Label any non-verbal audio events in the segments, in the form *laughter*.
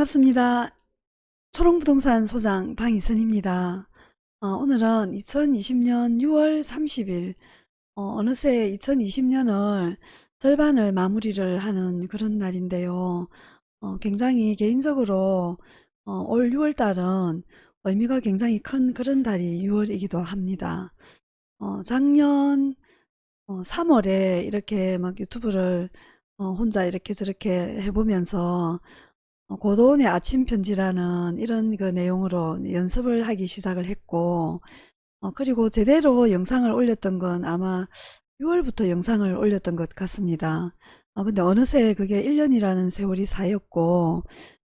반갑습니다. 초롱부동산 소장 방희선입니다. 어, 오늘은 2020년 6월 30일 어, 느새 2020년을 절반을 마무리를 하는 그런 날인데요. 어, 굉장히 개인적으로 어, 올 6월 달은 의미가 굉장히 큰 그런 달이 6월이기도 합니다. 어, 작년 3월에 이렇게 막 유튜브를 혼자 이렇게 저렇게 해보면서 어, 고도원의 아침 편지라는 이런 그 내용으로 연습을 하기 시작을 했고 어, 그리고 제대로 영상을 올렸던 건 아마 6월부터 영상을 올렸던 것 같습니다. 어, 근데 어느새 그게 1년이라는 세월이 쌓였고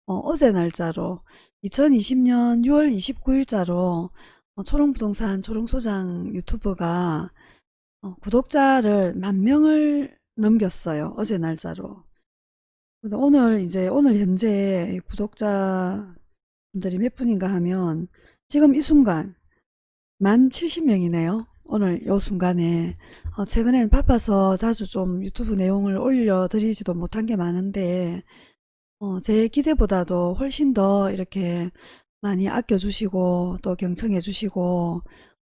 어, 제 날짜로 2020년 6월 29일자로 어, 초롱부동산 초롱소장 유튜브가 어, 구독자를 만 명을 넘겼어요. 어제 날짜로. 오늘 이제 오늘 현재 구독자분들이 몇 분인가 하면 지금 이 순간 만 70명이네요. 오늘 요 순간에 어 최근엔 바빠서 자주 좀 유튜브 내용을 올려드리지도 못한 게 많은데 어 제 기대보다도 훨씬 더 이렇게 많이 아껴주시고 또 경청해 주시고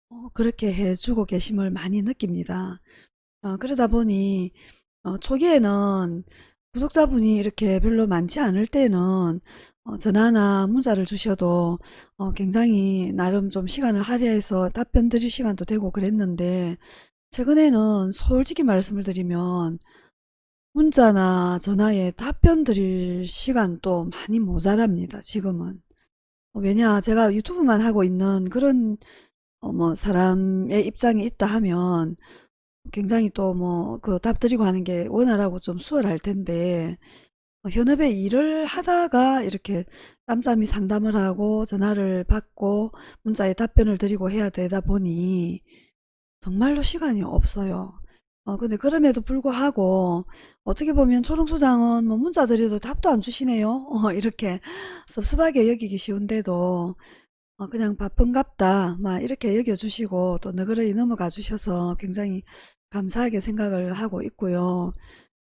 어 그렇게 해주고 계심을 많이 느낍니다. 어 그러다 보니 어 초기에는 구독자분이 이렇게 별로 많지 않을 때는 어, 전화나 문자를 주셔도 어, 굉장히 나름 좀 시간을 할애해서 답변 드릴 시간도 되고 그랬는데 최근에는 솔직히 말씀을 드리면 문자나 전화에 답변 드릴 시간도 많이 모자랍니다. 지금은. 어, 왜냐 제가 유튜브만 하고 있는 그런 어, 뭐 사람의 입장에 있다 하면 굉장히 또 뭐 그 답 드리고 하는 게 원활하고 좀 수월할 텐데 어, 현업에 일을 하다가 이렇게 짬짬이 상담을 하고 전화를 받고 문자에 답변을 드리고 해야 되다 보니 정말로 시간이 없어요. 어 근데 그럼에도 불구하고 어떻게 보면 초롱소장은 뭐 문자 드려도 답도 안 주시네요. *laughs* 어 이렇게 섭섭하게 여기기 쉬운데도 어 그냥 바쁜갑다 막 이렇게 여겨주시고 또 너그러이 넘어가 주셔서 굉장히 감사하게 생각을 하고 있고요.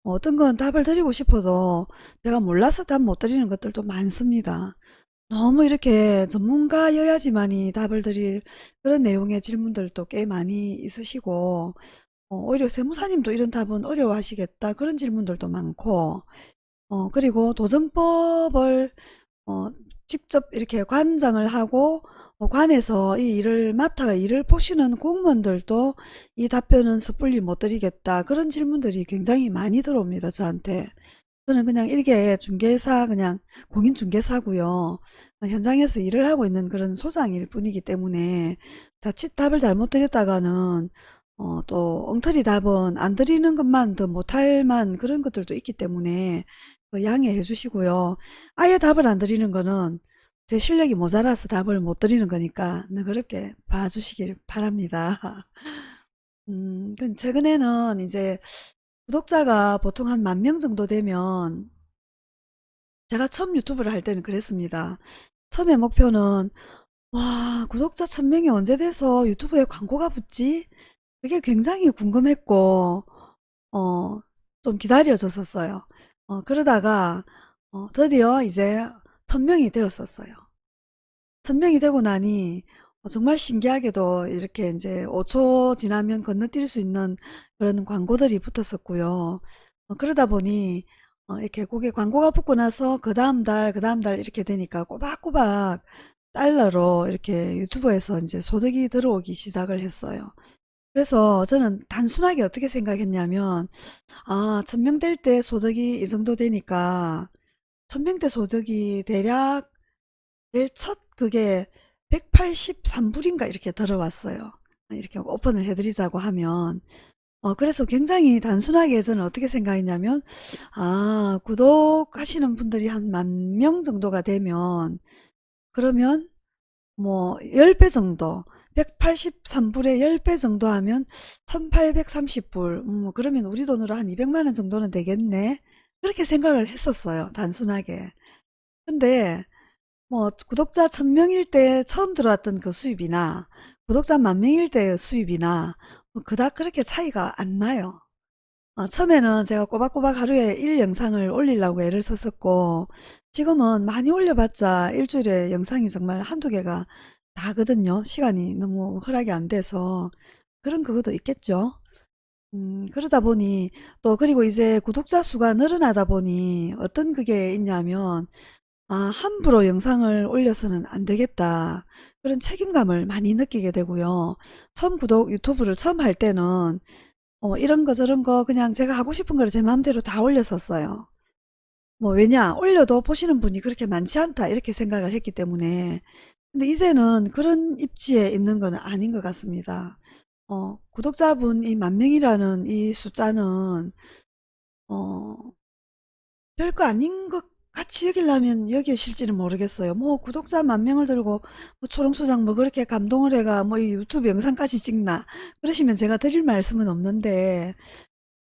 뭐 어떤 건 답을 드리고 싶어도 제가 몰라서 답 못 드리는 것들도 많습니다. 너무 이렇게 전문가여야지만이 답을 드릴 그런 내용의 질문들도 꽤 많이 있으시고 어, 오히려 세무사님도 이런 답은 어려워하시겠다 그런 질문들도 많고 어, 그리고 도전법을 어, 직접 이렇게 관장을 하고 어, 관에서 이 일을 맡아 일을 보시는 공무원들도 이 답변은 섣불리 못 드리겠다. 그런 질문들이 굉장히 많이 들어옵니다 저한테. 저는 그냥 일개 중개사 그냥 공인중개사고요. 현장에서 일을 하고 있는 그런 소장일 뿐이기 때문에 자칫 답을 잘못 드렸다가는 어, 또 엉터리 답은 안 드리는 것만 더 못할 만 그런 것들도 있기 때문에 그 양해해 주시고요 아예 답을 안 드리는 거는 제 실력이 모자라서 답을 못 드리는 거니까 그렇게 봐주시길 바랍니다. *laughs* 음, 최근에는 이제 구독자가 보통 한 만 명 정도 되면 제가 처음 유튜브를 할 때는 그랬습니다. 처음에 목표는 와 구독자 천명이 언제 돼서 유튜브에 광고가 붙지? 그게 굉장히 궁금했고 어, 좀 기다려졌었어요. 어, 그러다가 어, 드디어 이제 천명이 되었었어요. 천명이 되고 나니 어, 정말 신기하게도 이렇게 이제 5초 지나면 건너뛸 수 있는 그런 광고들이 붙었었고요. 어, 그러다 보니 어, 이렇게 거기에 광고가 붙고 나서 그 다음 달, 그 다음 달 이렇게 되니까 꼬박꼬박 달러로 이렇게 유튜브에서 이제 소득이 들어오기 시작을 했어요. 그래서 저는 단순하게 어떻게 생각했냐면, 아, 천명 될 때 소득이 이 정도 되니까, 천명 대 소득이 대략 제일 첫 그게 183불인가 이렇게 들어왔어요. 이렇게 오픈을 해드리자고 하면 어, 그래서 굉장히 단순하게 저는 어떻게 생각했냐면 아 구독하시는 분들이 한 만 명 정도가 되면 그러면 뭐 10배 정도 183불에 10배 정도 하면 1830불. 음, 그러면 우리 돈으로 한 200만원 정도는 되겠네. 그렇게 생각을 했었어요 단순하게. 근데 뭐 구독자 1000명일 때 처음 들어왔던 그 수입이나 구독자 만명일 때 수입이나 뭐 그닥 그렇게 차이가 안 나요. 어, 처음에는 제가 꼬박꼬박 하루에 1 영상을 올리려고 애를 썼었고 지금은 많이 올려봤자 일주일에 영상이 정말 한두 개가 다거든요. 시간이 너무 허락이 안 돼서 그런 그것도 있겠죠. 음, 그러다 보니 또 그리고 이제 구독자 수가 늘어나다 보니 어떤 그게 있냐면 아, 함부로 영상을 올려서는 안 되겠다. 그런 책임감을 많이 느끼게 되고요. 처음 구독 유튜브를 처음 할 때는 어, 이런 거 저런 거 그냥 제가 하고 싶은 거를 제 마음대로 다 올렸었어요. 뭐 왜냐 올려도 보시는 분이 그렇게 많지 않다 이렇게 생각을 했기 때문에 근데 이제는 그런 입지에 있는 건 아닌 것 같습니다. 어, 구독자분 이 만 명이라는 이 숫자는 어, 별거 아닌 것 같이 여기려면 여기실지는 모르겠어요. 뭐 구독자 만 명을 들고 뭐 초롱소장 뭐 그렇게 감동을 해가 뭐 이 유튜브 영상까지 찍나 그러시면 제가 드릴 말씀은 없는데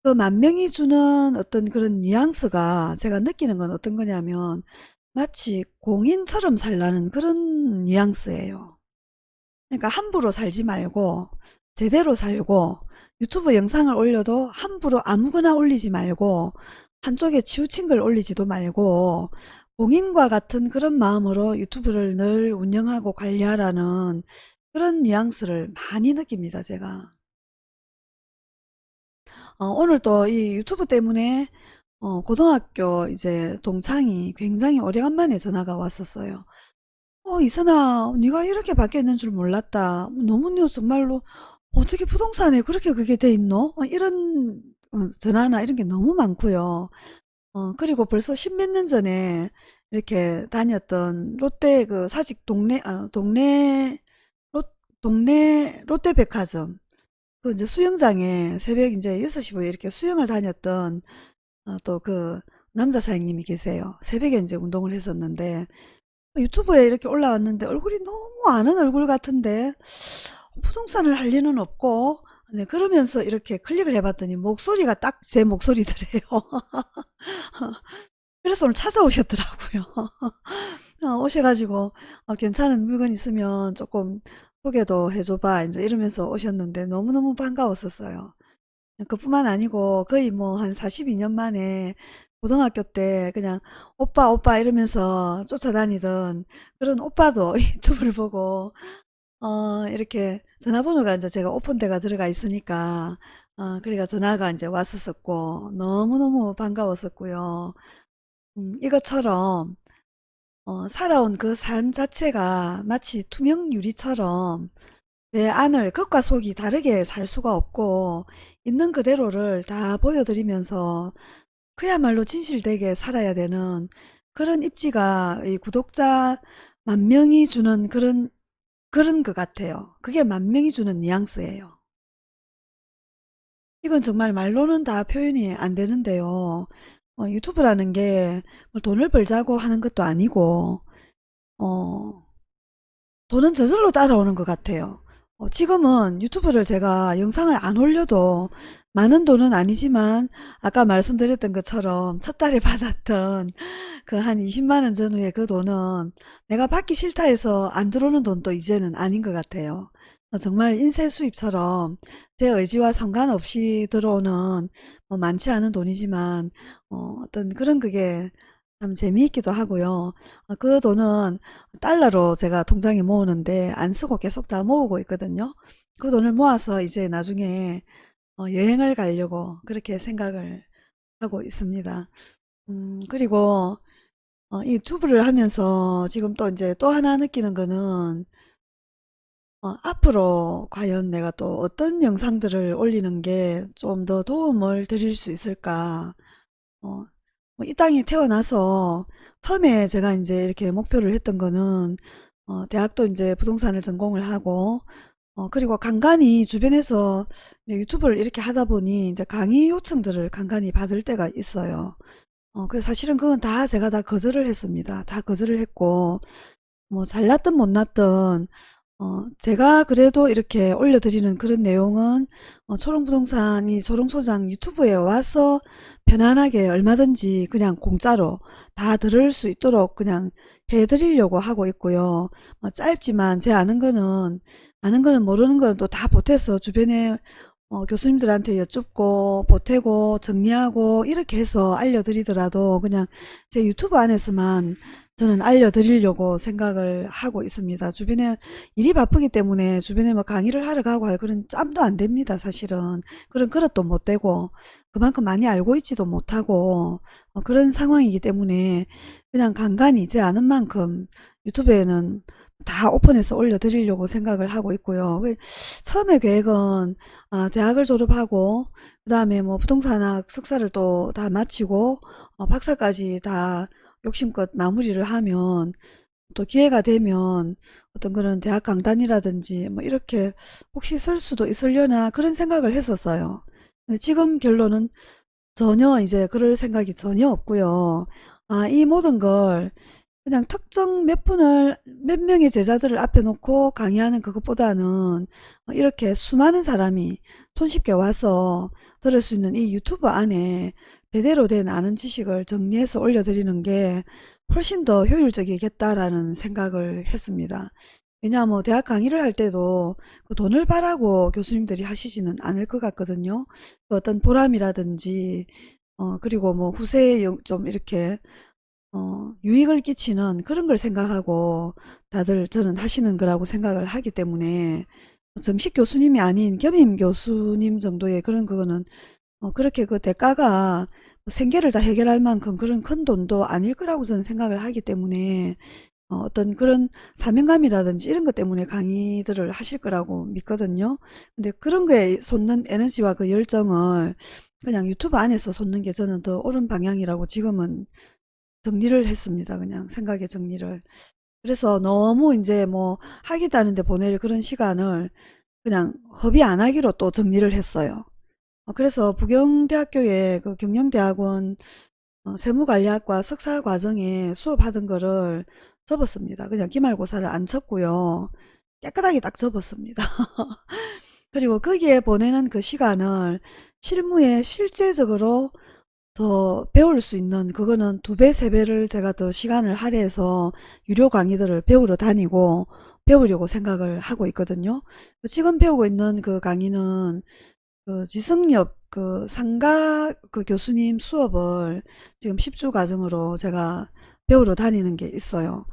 그 만 명이 주는 어떤 그런 뉘앙스가 제가 느끼는 건 어떤 거냐면 마치 공인처럼 살라는 그런 뉘앙스예요. 그러니까 함부로 살지 말고 제대로 살고 유튜브 영상을 올려도 함부로 아무거나 올리지 말고 한쪽에 치우친 걸 올리지도 말고 공인과 같은 그런 마음으로 유튜브를 늘 운영하고 관리하라는 그런 뉘앙스를 많이 느낍니다. 제가. 어, 오늘 또 이 유튜브 때문에 어, 고등학교 이제 동창이 굉장히 오래간만에 전화가 왔었어요. 어, 이선아, 네가 이렇게 바뀌었는 줄 몰랐다. 너무 너 정말로 어떻게 부동산에 그렇게 그게 돼 있노? 어, 이런 어, 전화나 이런 게 너무 많고요. 어, 그리고 벌써 십몇 년 전에 이렇게 다녔던 롯데 그 사직 동네, 어, 동네, 롯, 동네 롯데백화점. 그 이제 수영장에 새벽 이제 6시부에 이렇게 수영을 다녔던 어, 또그 남자 사장님이 계세요. 새벽에 이제 운동을 했었는데 유튜브에 이렇게 올라왔는데 얼굴이 너무 아는 얼굴 같은데 부동산을 할 리는 없고 네, 그러면서 이렇게 클릭을 해봤더니 목소리가 딱 제 목소리더래요. *laughs* 그래서 오늘 찾아오셨더라고요. *laughs* 어, 오셔가지고 어, 괜찮은 물건 있으면 조금 소개도 해줘봐 이제 이러면서 오셨는데 너무너무 반가웠었어요. 그뿐만 아니고 거의 뭐 한 42년 만에 고등학교 때 그냥 오빠 오빠 이러면서 쫓아다니던 그런 오빠도 *laughs* 유튜브를 보고 어 이렇게 전화번호가 이제 제가 오픈대가 들어가 있으니까 어 그러니까 전화가 이제 왔었었고 너무너무 반가웠었고요. 음, 이것처럼 어, 살아온 그 삶 자체가 마치 투명 유리처럼 내 안을 겉과 속이 다르게 살 수가 없고 있는 그대로를 다 보여드리면서 그야말로 진실되게 살아야 되는 그런 입지가 이 구독자 만 명이 주는 그런 그런 것 같아요. 그게 만 명이 주는 뉘앙스예요. 이건 정말 말로는 다 표현이 안 되는데요. 어, 유튜브라는 게뭐 돈을 벌자고 하는 것도 아니고 어, 돈은 저절로 따라오는 것 같아요. 어, 지금은 유튜브를 제가 영상을 안 올려도 많은 돈은 아니지만 아까 말씀드렸던 것처럼 첫 달에 *laughs* 받았던 그 한 20만원 전후의 그 돈은 내가 받기 싫다 해서 안 들어오는 돈도 이제는 아닌 것 같아요. 어, 정말 인쇄 수입처럼 제 의지와 상관없이 들어오는 뭐 많지 않은 돈이지만 어, 떤 그런 그게 참 재미있기도 하고요. 어, 그 돈은 달러로 제가 통장에 모으는데 안 쓰고 계속 다 모으고 있거든요. 그 돈을 모아서 이제 나중에 어, 여행을 가려고 그렇게 생각을 하고 있습니다. 음, 그리고 어, 이 유튜브를 하면서 지금 또 이제 또 하나 느끼는 거는 어, 앞으로 과연 내가 또 어떤 영상들을 올리는 게 좀 더 도움을 드릴 수 있을까 어, 뭐 이 땅에 태어나서 처음에 제가 이제 이렇게 목표를 했던 거는 어, 대학도 이제 부동산을 전공을 하고 어, 그리고 간간히 주변에서 유튜브를 이렇게 하다 보니 이제 강의 요청들을 간간히 받을 때가 있어요. 어, 그래서 사실은 그건 다 제가 다 거절을 했습니다. 다 거절을 했고 뭐 잘났든 못났든 어, 제가 그래도 이렇게 올려드리는 그런 내용은 어, 초롱부동산이 초롱소장 유튜브에 와서 편안하게 얼마든지 그냥 공짜로 다 들을 수 있도록 그냥 해드리려고 하고 있고요. 뭐 짧지만 제 아는 거는 아는 거는 모르는 거는 또 다 보태서 주변에 어, 교수님들한테 여쭙고 보태고 정리하고 이렇게 해서 알려드리더라도 그냥 제 유튜브 안에서만 저는 알려드리려고 생각을 하고 있습니다. 주변에 일이 바쁘기 때문에 주변에 뭐 강의를 하러 가고 할 그런 짬도 안 됩니다. 사실은 그런 그릇도 못 되고 그만큼 많이 알고 있지도 못하고 어, 그런 상황이기 때문에 그냥 간간히 제 아는 만큼 유튜브에는 다 오픈해서 올려드리려고 생각을 하고 있고요. 그 처음에 계획은 아, 대학을 졸업하고 그 다음에 뭐 부동산학 석사를 또 다 마치고 어, 박사까지 다 욕심껏 마무리를 하면 또 기회가 되면 어떤 그런 대학 강단이라든지 뭐 이렇게 혹시 쓸 수도 있으려나 그런 생각을 했었어요. 지금 결론은 전혀 이제 그럴 생각이 전혀 없고요. 아, 이 모든 걸 그냥 특정 몇 분을 몇 명의 제자들을 앞에 놓고 강의하는 그것보다는 어, 이렇게 수많은 사람이 손쉽게 와서 들을 수 있는 이 유튜브 안에 제대로 된 아는 지식을 정리해서 올려드리는 게 훨씬 더 효율적이겠다라는 생각을 했습니다. 왜냐하면 뭐 대학 강의를 할 때도 그 돈을 바라고 교수님들이 하시지는 않을 것 같거든요. 그 어떤 보람이라든지 어 그리고 뭐 후세에 영- 좀 이렇게 어 유익을 끼치는 그런 걸 생각하고 다들 저는 하시는 거라고 생각을 하기 때문에 정식 교수님이 아닌 겸임 교수님 정도의 그런 그거는 어 그렇게 그 대가가 생계를 다 해결할 만큼 그런 큰 돈도 아닐 거라고 저는 생각을 하기 때문에 어 어떤 그런 사명감이라든지 이런 것 때문에 강의들을 하실 거라고 믿거든요. 근데 그런 거에 쏟는 에너지와 그 열정을 그냥 유튜브 안에서 쏟는 게 저는 더 옳은 방향이라고 지금은 정리를 했습니다. 그냥 생각의 정리를. 그래서 너무 이제 뭐 하겠다는데 보낼 그런 시간을 그냥 허비 안 하기로 또 정리를 했어요. 어, 그래서 부경대학교의 그 경영대학원 어, 세무관리학과 석사 과정에 수업하던 거를 접었습니다. 그냥 기말고사를 안 쳤고요. 깨끗하게 딱 접었습니다. *laughs* 그리고 거기에 보내는 그 시간을 실무에 실제적으로 더 배울 수 있는 그거는 두 배, 세 배를 제가 더 시간을 할애해서 유료 강의들을 배우러 다니고 배우려고 생각을 하고 있거든요. 지금 배우고 있는 그 강의는 그 지성엽 그 상가 그 교수님 수업을 지금 10주 과정으로 제가 배우러 다니는 게 있어요.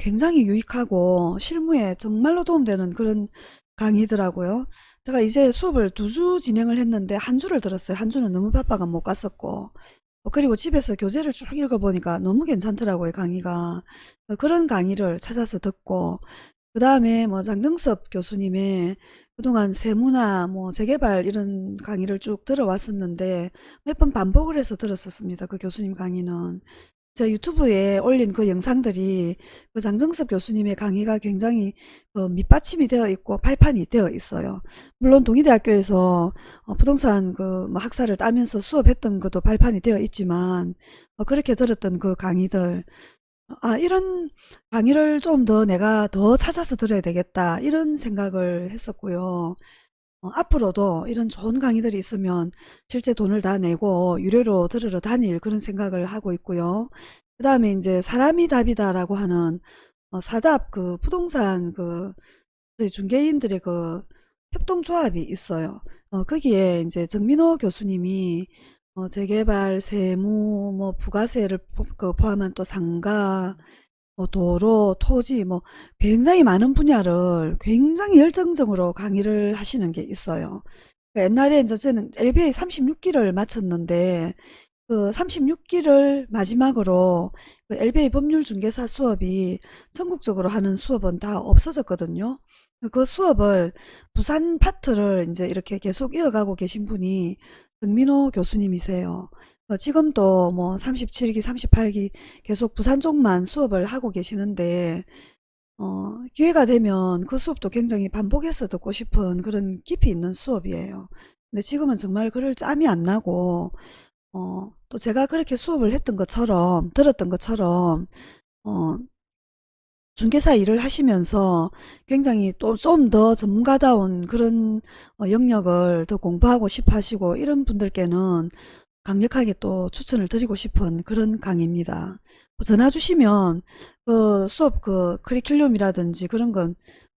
굉장히 유익하고 실무에 정말로 도움되는 그런 강의더라고요. 제가 이제 수업을 두 주 진행을 했는데 한 주를 들었어요. 한 주는 너무 바빠가 못 갔었고 어, 그리고 집에서 교재를 쭉 읽어보니까 너무 괜찮더라고요, 강의가. 어, 그런 강의를 찾아서 듣고, 그 다음에 뭐 장정섭 교수님의 그동안 세무나 뭐 재개발 이런 강의를 쭉 들어왔었는데 몇 번 반복을 해서 들었었습니다. 그 교수님 강의는. 제 유튜브에 올린 그 영상들이 그 장정섭 교수님의 강의가 굉장히 그 밑받침이 되어 있고 발판이 되어 있어요. 물론 동의대학교에서 어, 부동산 그뭐 학사를 따면서 수업했던 것도 발판이 되어 있지만 어, 그렇게 들었던 그 강의들 아 이런 강의를 좀 더 내가 더 찾아서 들어야 되겠다 이런 생각을 했었고요. 어, 앞으로도 이런 좋은 강의들이 있으면 실제 돈을 다 내고 유료로 들으러 다닐 그런 생각을 하고 있고요. 그 다음에 이제 사람이 답이다라고 하는 어, 사답 그 부동산 그 중개인들의 그 협동조합이 있어요. 어, 거기에 이제 정민호 교수님이 어, 재개발, 세무, 뭐 부가세를 포, 그 포함한 또 상가, 뭐 도로, 토지, 뭐 굉장히 많은 분야를 굉장히 열정적으로 강의를 하시는 게 있어요. 그 옛날에 이제 저는 LBA 36기를 마쳤는데 그 36기를 마지막으로 그 LBA 법률 중개사 수업이 전국적으로 하는 수업은 다 없어졌거든요. 그 수업을 부산 파트를 이제 이렇게 계속 이어가고 계신 분이 정민호 교수님이세요. 어, 지금도 뭐 37기, 38기 계속 부산 쪽만 수업을 하고 계시는데 어, 기회가 되면 그 수업도 굉장히 반복해서 듣고 싶은 그런 깊이 있는 수업이에요. 근데 지금은 정말 그럴 짬이 안 나고 어, 또 제가 그렇게 수업을 했던 것처럼 들었던 것처럼 어, 중개사 일을 하시면서 굉장히 또 좀 더 전문가다운 그런 어, 영역을 더 공부하고 싶어 하시고 이런 분들께는 강력하게 또 추천을 드리고 싶은 그런 강의입니다. 뭐 전화 주시면 그 수업 그 커리큘럼이라든지 그런 건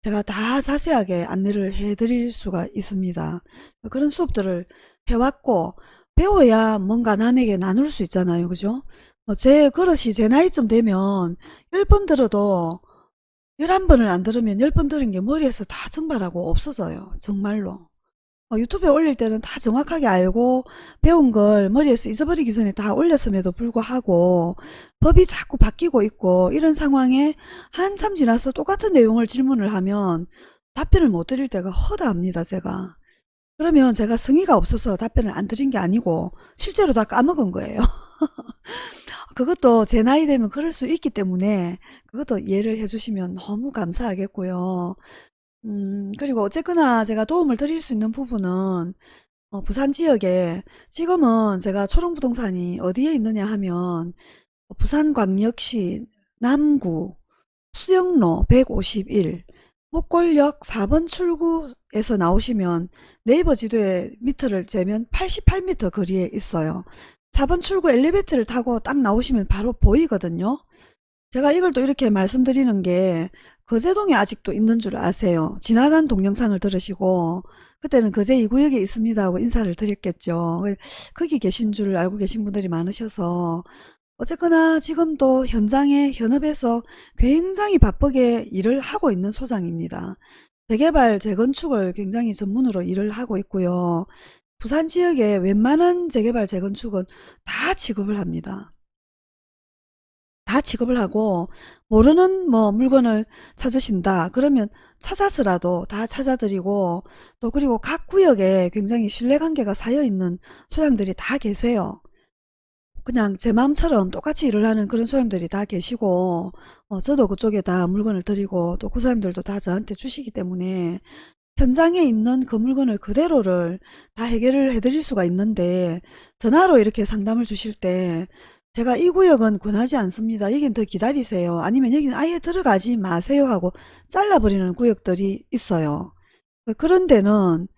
제가 다 자세하게 안내를 해드릴 수가 있습니다. 그런 수업들을 해왔고 배워야 뭔가 남에게 나눌 수 있잖아요. 그죠? 어, 제 그릇이 제 나이쯤 되면 10번 들어도 11번을 안 들으면 10번 들은 게 머리에서 다 증발하고 없어져요. 정말로. 어, 유튜브에 올릴 때는 다 정확하게 알고 배운 걸 머리에서 잊어버리기 전에 다 올렸음에도 불구하고 법이 자꾸 바뀌고 있고 이런 상황에 한참 지나서 똑같은 내용을 질문을 하면 답변을 못 드릴 때가 허다합니다. 제가. 그러면 제가 성의가 없어서 답변을 안 드린 게 아니고 실제로 다 까먹은 거예요. *laughs* 그것도 제 나이 되면 그럴 수 있기 때문에 그것도 이해를 해주시면 너무 감사하겠고요. 음, 그리고 어쨌거나 제가 도움을 드릴 수 있는 부분은 어, 부산 지역에 지금은 제가 초롱부동산이 어디에 있느냐 하면 어, 부산광역시 남구 수영로 151 목골역 4번 출구에서 나오시면 네이버 지도에 미터를 재면 88m 거리에 있어요. 4번 출구 엘리베이터를 타고 딱 나오시면 바로 보이거든요. 제가 이걸 또 이렇게 말씀드리는 게 거제동에 아직도 있는 줄 아세요. 지나간 동영상을 들으시고 그때는 거제 2구역에 있습니다 하고 인사를 드렸겠죠. 거기 계신 줄 알고 계신 분들이 많으셔서 어쨌거나 지금도 현장에 현업에서 굉장히 바쁘게 일을 하고 있는 소장입니다. 재개발, 재건축을 굉장히 전문으로 일을 하고 있고요. 부산 지역에 웬만한 재개발, 재건축은 다 취급을 합니다. 다 취급을 하고 모르는 뭐 물건을 찾으신다 그러면 찾아서라도 다 찾아드리고 또 그리고 각 구역에 굉장히 신뢰관계가 쌓여있는 소장들이 다 계세요. 그냥 제 마음처럼 똑같이 일을 하는 그런 소장들이 다 계시고 어, 저도 그쪽에 다 물건을 드리고 또 그 사람들도 다 저한테 주시기 때문에 현장에 있는 그 물건을 그대로를 다 해결을 해드릴 수가 있는데 전화로 이렇게 상담을 주실 때 제가 이 구역은 권하지 않습니다. 여긴 더 기다리세요. 아니면 여기는 아예 들어가지 마세요 하고 잘라버리는 구역들이 있어요. 그런 데는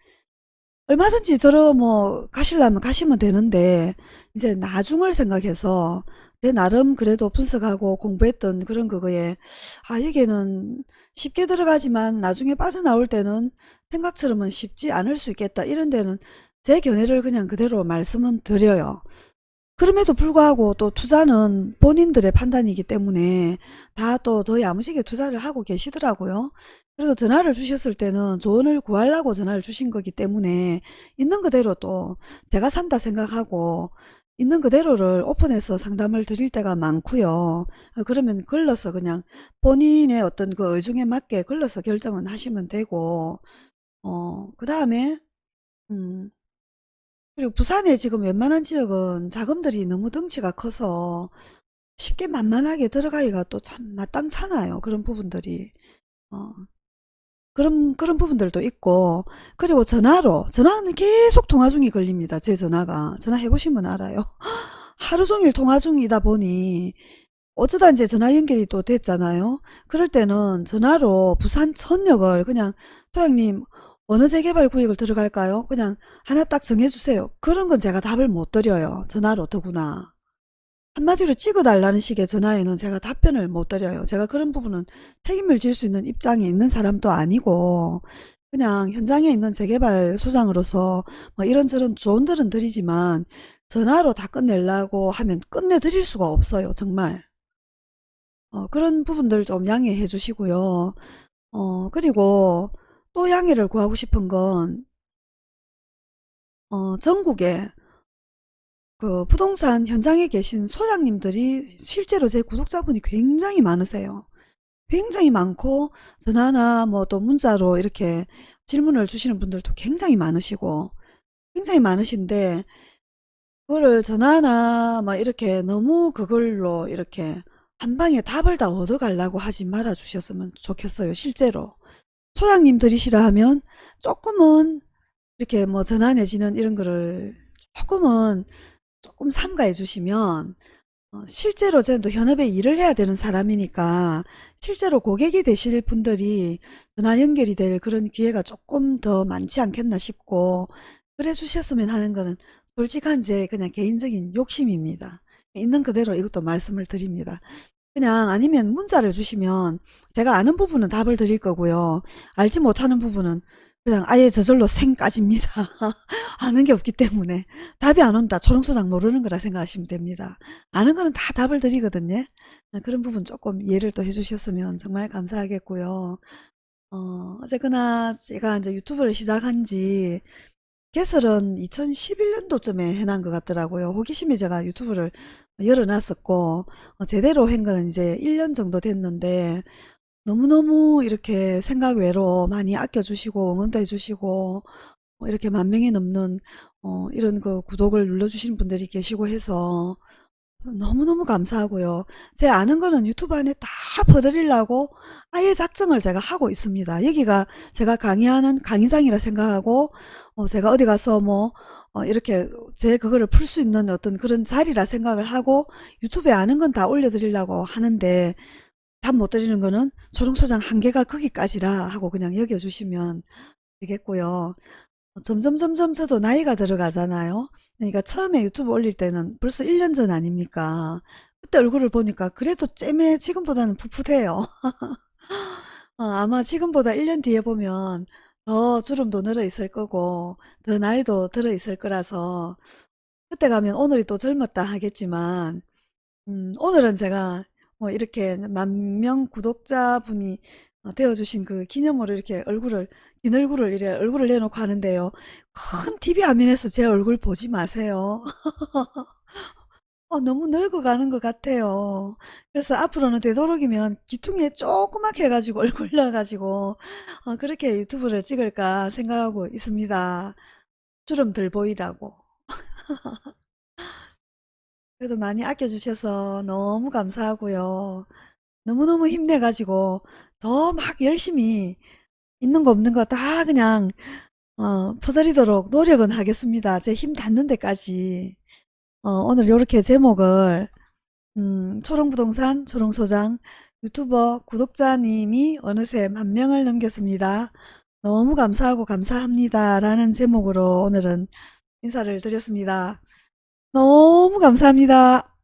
얼마든지 들어 뭐 가시려면 가시면 되는데 이제 나중을 생각해서 내 나름 그래도 분석하고 공부했던 그런 그거에 아 여기는 쉽게 들어가지만 나중에 빠져나올 때는 생각처럼은 쉽지 않을 수 있겠다 이런 데는 제 견해를 그냥 그대로 말씀은 드려요. 그럼에도 불구하고 또 투자는 본인들의 판단이기 때문에 다 또 더 야무지게 투자를 하고 계시더라고요. 그래도 전화를 주셨을 때는 조언을 구하려고 전화를 주신 거기 때문에 있는 그대로 또 제가 산다 생각하고 있는 그대로를 오픈해서 상담을 드릴 때가 많고요. 그러면 걸러서 그냥 본인의 어떤 그 의중에 맞게 걸러서 결정은 하시면 되고 어, 그 다음에 음, 그리고 부산에 지금 웬만한 지역은 자금들이 너무 덩치가 커서 쉽게 만만하게 들어가기가 또 참 마땅찮아요. 그런 부분들이. 어, 그런, 그런 부분들도 있고. 그리고 전화로, 전화는 계속 통화 중이 걸립니다. 제 전화가. 전화 해보시면 알아요. *gasps* 하루 종일 통화 중이다 보니 어쩌다 이제 전화 연결이 또 됐잖아요. 그럴 때는 전화로 부산 천역을 그냥 소장님 어느 재개발 구역을 들어갈까요? 그냥 하나 딱 정해주세요. 그런 건 제가 답을 못 드려요. 전화로 더구나. 한마디로 찍어달라는 식의 전화에는 제가 답변을 못 드려요. 제가 그런 부분은 책임을 질 수 있는 입장에 있는 사람도 아니고 그냥 현장에 있는 재개발 소장으로서 뭐 이런저런 조언들은 드리지만 전화로 다 끝내려고 하면 끝내드릴 수가 없어요. 정말. 어, 그런 부분들 좀 양해해 주시고요. 어, 그리고 또 양해를 구하고 싶은 건 어, 전국에 그 부동산 현장에 계신 소장님들이 실제로 제 구독자분이 굉장히 많으세요. 굉장히 많고 전화나 뭐 또 문자로 이렇게 질문을 주시는 분들도 굉장히 많으시고 굉장히 많으신데 그거를 전화나 막 이렇게 너무 그걸로 이렇게 한 방에 답을 다 얻어 가려고 하지 말아 주셨으면 좋겠어요. 실제로. 소장님 들이시라 하면 조금은 이렇게 뭐 전화 내지는 이런 거를 조금은 조금 삼가해 주시면 어, 실제로 저는 또 현업에 일을 해야 되는 사람이니까 실제로 고객이 되실 분들이 전화 연결이 될 그런 기회가 조금 더 많지 않겠나 싶고 그래 주셨으면 하는 거는 솔직한 제 그냥 개인적인 욕심입니다. 있는 그대로 이것도 말씀을 드립니다. 그냥 아니면 문자를 주시면 제가 아는 부분은 답을 드릴 거고요. 알지 못하는 부분은 그냥 아예 저절로 생 까집니다. *laughs* 아는 게 없기 때문에 답이 안 온다. 초롱소장 모르는 거라 생각하시면 됩니다. 아는 거는 다 답을 드리거든요. 아, 그런 부분 조금 이해를 또 해주셨으면 정말 감사하겠고요. 어, 어쨌거나 제가 이제 유튜브를 시작한 지 개설은 2011년도쯤에 해놓은 것 같더라고요. 호기심에 제가 유튜브를 열어놨었고 어, 제대로 한 거는 이제 1년 정도 됐는데 너무너무 이렇게 생각 외로 많이 아껴주시고 응원도 해주시고 어, 이렇게 만 명이 넘는 어, 이런 그 구독을 눌러주시는 분들이 계시고 해서 너무너무 감사하고요. 제 아는 거는 유튜브 안에 다 퍼드리려고 아예 작정을 제가 하고 있습니다. 여기가 제가 강의하는 강의장이라 생각하고 어, 제가 어디 가서 뭐 어, 이렇게 제 그거를 풀 수 있는 어떤 그런 자리라 생각을 하고 유튜브에 아는 건 다 올려드리려고 하는데 답 못 드리는 거는 초롱소장 한계가 거기까지라 하고 그냥 여겨주시면 되겠고요. 점점 점점 저도 나이가 들어가잖아요. 그러니까 처음에 유튜브 올릴 때는 벌써 1년 전 아닙니까? 그때 얼굴을 보니까 그래도 잼에 지금보다는 풋풋해요. *laughs* 어, 아마 지금보다 1년 뒤에 보면 더 주름도 늘어 있을 거고 더 나이도 들어 있을 거라서 그때 가면 오늘이 또 젊었다 하겠지만 음, 오늘은 제가 뭐 이렇게 만 명 구독자분이 어, 되어주신 그 기념으로 이렇게 얼굴을 긴 얼굴을 이래 얼굴을 내놓고 하는데요. 큰 TV 화면에서 제 얼굴 보지 마세요. *laughs* 어, 너무 늙어가는 것 같아요. 그래서 앞으로는 되도록이면 기퉁에 조그맣게 해가지고 *laughs* 얼굴 넣어가지고 어, 그렇게 유튜브를 찍을까 생각하고 있습니다. 주름 덜 보이라고. *laughs* 그래도 많이 아껴주셔서 너무 감사하고요. 너무너무 힘내가지고 더 막 열심히 있는 거 없는 거 다 그냥 어, 퍼드리도록 노력은 하겠습니다. 제 힘 닿는 데까지. 어, 오늘 이렇게 제목을 음, 초롱부동산 초롱소장 유튜버 구독자님이 어느새 만 명을 넘겼습니다. 너무 감사하고 감사합니다. 라는 제목으로 오늘은 인사를 드렸습니다. 너무 감사합니다.